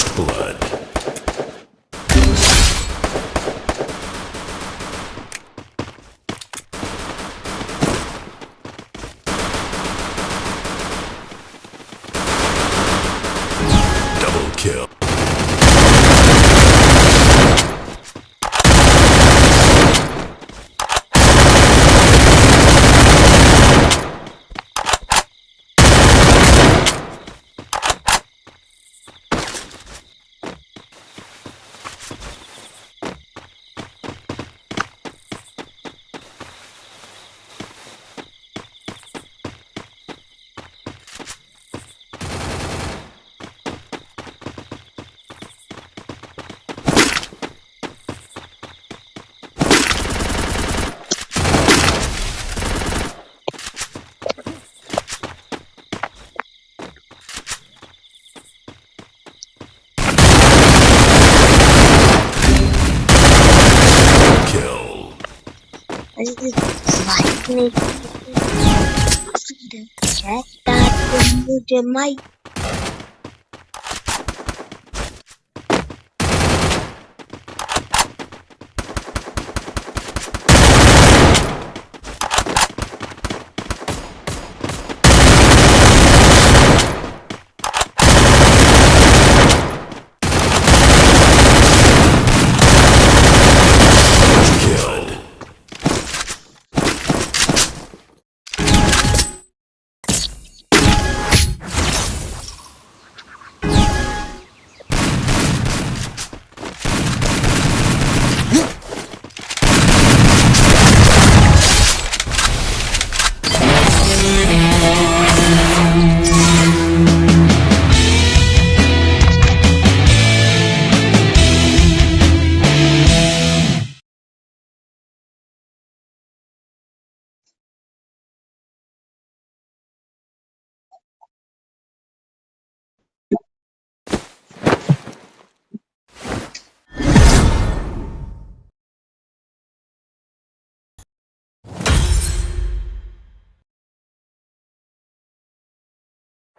First blood. Kill. I just like me. Check that the mic.